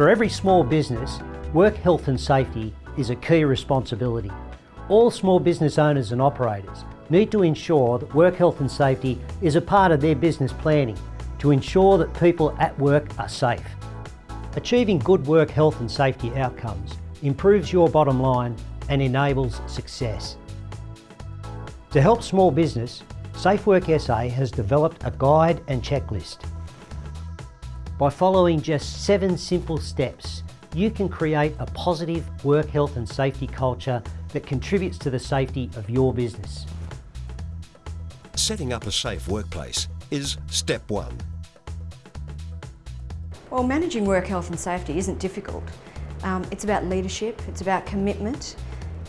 For every small business, work health and safety is a key responsibility. All small business owners and operators need to ensure that work health and safety is a part of their business planning to ensure that people at work are safe. Achieving good work health and safety outcomes improves your bottom line and enables success. To help small business, SafeWork SA has developed a guide and checklist. By following just seven simple steps, you can create a positive work health and safety culture that contributes to the safety of your business. Setting up a safe workplace is step one. Well, managing work health and safety isn't difficult. Um, it's about leadership, it's about commitment,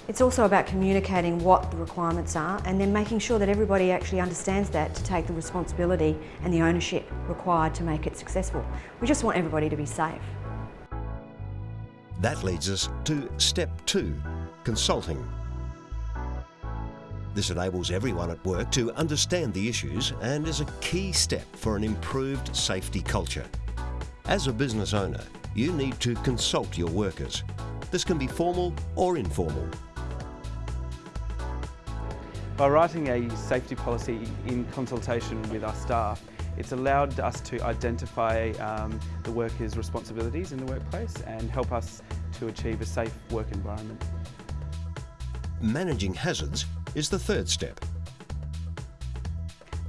it's also about communicating what the requirements are and then making sure that everybody actually understands that to take the responsibility and the ownership required to make it successful. We just want everybody to be safe. That leads us to step two, consulting. This enables everyone at work to understand the issues and is a key step for an improved safety culture. As a business owner, you need to consult your workers. This can be formal or informal. By writing a safety policy in consultation with our staff, it's allowed us to identify um, the workers' responsibilities in the workplace and help us to achieve a safe work environment. Managing hazards is the third step.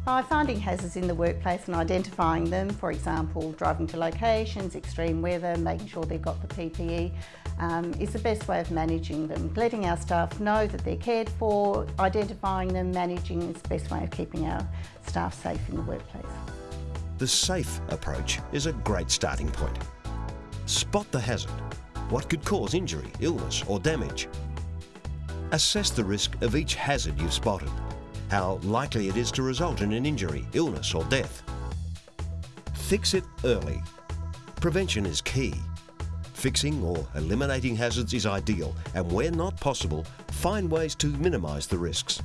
By finding hazards in the workplace and identifying them, for example, driving to locations, extreme weather, making sure they've got the PPE, um, is the best way of managing them. Letting our staff know that they're cared for, identifying them, managing is the best way of keeping our staff safe in the workplace. The SAFE approach is a great starting point. Spot the hazard. What could cause injury, illness or damage? Assess the risk of each hazard you've spotted. How likely it is to result in an injury, illness or death. Fix it early. Prevention is key. Fixing or eliminating hazards is ideal and where not possible, find ways to minimise the risks.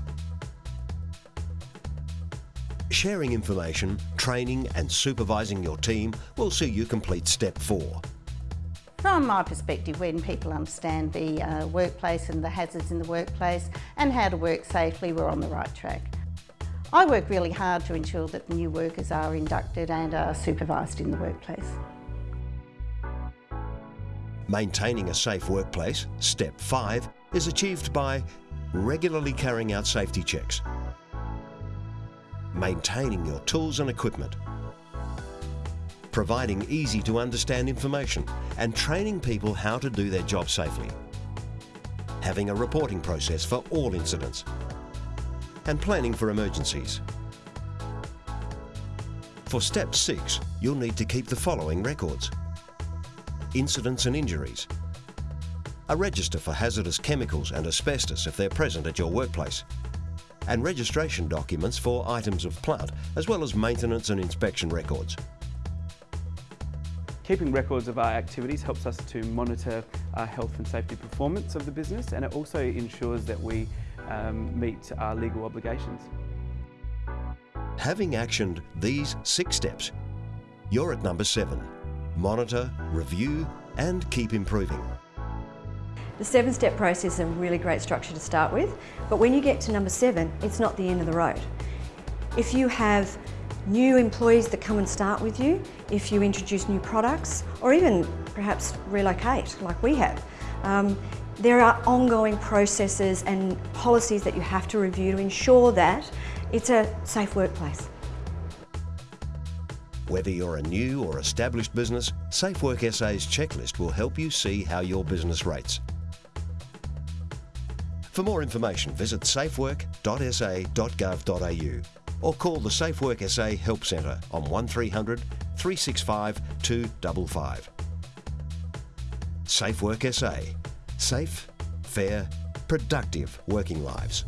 Sharing information, training and supervising your team will see you complete step four. From my perspective, when people understand the uh, workplace and the hazards in the workplace and how to work safely, we're on the right track. I work really hard to ensure that new workers are inducted and are supervised in the workplace. Maintaining a safe workplace, step five, is achieved by regularly carrying out safety checks, maintaining your tools and equipment, providing easy to understand information and training people how to do their job safely. Having a reporting process for all incidents and planning for emergencies. For step six, you'll need to keep the following records. Incidents and injuries. A register for hazardous chemicals and asbestos if they're present at your workplace. And registration documents for items of plant, as well as maintenance and inspection records. Keeping records of our activities helps us to monitor our health and safety performance of the business and it also ensures that we um, meet our legal obligations. Having actioned these six steps, you're at number seven. Monitor, review and keep improving. The seven-step process is a really great structure to start with, but when you get to number seven, it's not the end of the road. If you have new employees that come and start with you, if you introduce new products, or even perhaps relocate like we have. Um, there are ongoing processes and policies that you have to review to ensure that it's a safe workplace. Whether you're a new or established business, SafeWork SA's checklist will help you see how your business rates. For more information, visit safework.sa.gov.au or call the SafeWork SA Help Centre on 1300 365 255. SafeWork SA. Safe, fair, productive working lives.